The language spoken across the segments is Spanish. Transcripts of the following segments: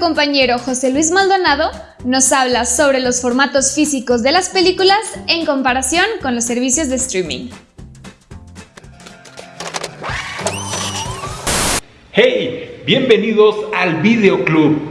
compañero José Luis Maldonado nos habla sobre los formatos físicos de las películas en comparación con los servicios de streaming. ¡Hey! Bienvenidos al Videoclub.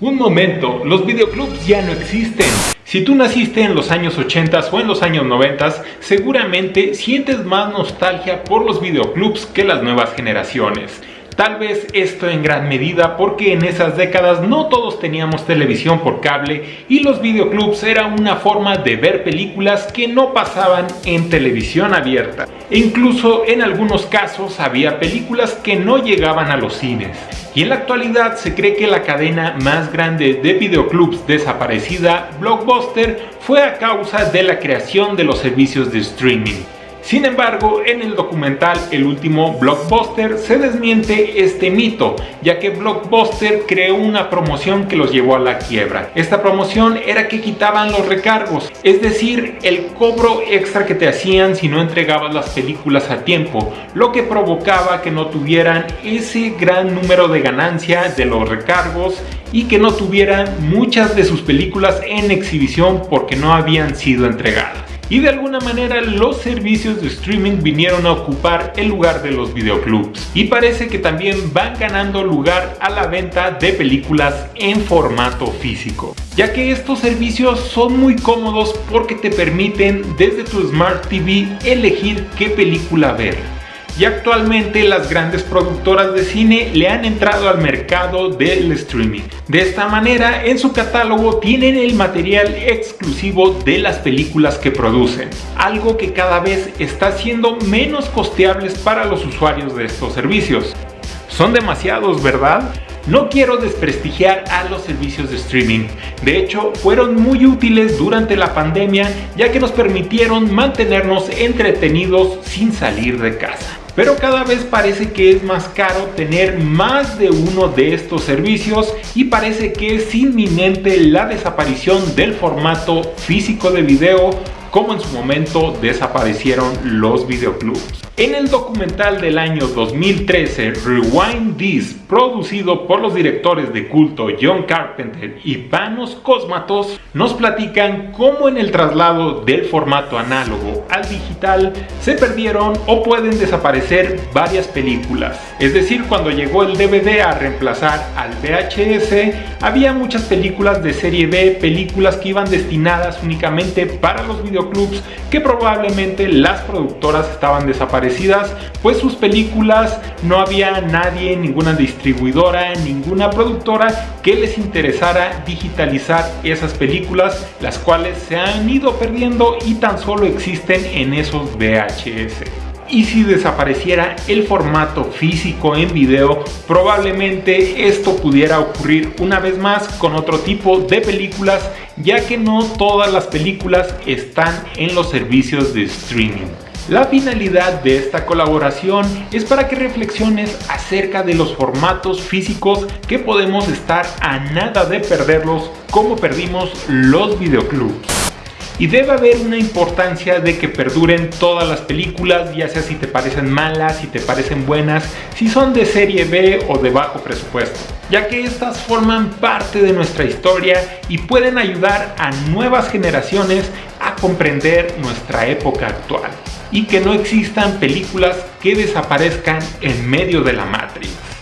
Un momento, los videoclubs ya no existen. Si tú naciste en los años 80 o en los años 90, seguramente sientes más nostalgia por los videoclubs que las nuevas generaciones. Tal vez esto en gran medida porque en esas décadas no todos teníamos televisión por cable y los videoclubs era una forma de ver películas que no pasaban en televisión abierta. E incluso en algunos casos había películas que no llegaban a los cines. Y en la actualidad se cree que la cadena más grande de videoclubs desaparecida, Blockbuster, fue a causa de la creación de los servicios de streaming. Sin embargo, en el documental El último Blockbuster se desmiente este mito, ya que Blockbuster creó una promoción que los llevó a la quiebra. Esta promoción era que quitaban los recargos, es decir, el cobro extra que te hacían si no entregabas las películas a tiempo, lo que provocaba que no tuvieran ese gran número de ganancia de los recargos y que no tuvieran muchas de sus películas en exhibición porque no habían sido entregadas y de alguna manera los servicios de streaming vinieron a ocupar el lugar de los videoclubs. Y parece que también van ganando lugar a la venta de películas en formato físico. Ya que estos servicios son muy cómodos porque te permiten desde tu Smart TV elegir qué película ver y actualmente las grandes productoras de cine le han entrado al mercado del streaming. De esta manera, en su catálogo tienen el material exclusivo de las películas que producen, algo que cada vez está siendo menos costeables para los usuarios de estos servicios. Son demasiados, ¿verdad? No quiero desprestigiar a los servicios de streaming, de hecho fueron muy útiles durante la pandemia ya que nos permitieron mantenernos entretenidos sin salir de casa. Pero cada vez parece que es más caro tener más de uno de estos servicios y parece que es inminente la desaparición del formato físico de video como en su momento desaparecieron los videoclubs. En el documental del año 2013 Rewind This, producido por los directores de culto John Carpenter y Panos Cosmatos, nos platican cómo en el traslado del formato análogo al digital se perdieron o pueden desaparecer varias películas. Es decir, cuando llegó el DVD a reemplazar al VHS, había muchas películas de serie B, películas que iban destinadas únicamente para los videoclubs que probablemente las productoras estaban desapareciendo pues sus películas no había nadie, ninguna distribuidora, ninguna productora que les interesara digitalizar esas películas, las cuales se han ido perdiendo y tan solo existen en esos VHS y si desapareciera el formato físico en video, probablemente esto pudiera ocurrir una vez más con otro tipo de películas, ya que no todas las películas están en los servicios de streaming. La finalidad de esta colaboración es para que reflexiones acerca de los formatos físicos que podemos estar a nada de perderlos como perdimos los videoclubs. Y debe haber una importancia de que perduren todas las películas, ya sea si te parecen malas, si te parecen buenas, si son de serie B o de bajo presupuesto, ya que estas forman parte de nuestra historia y pueden ayudar a nuevas generaciones a comprender nuestra época actual y que no existan películas que desaparezcan en medio de la Matrix.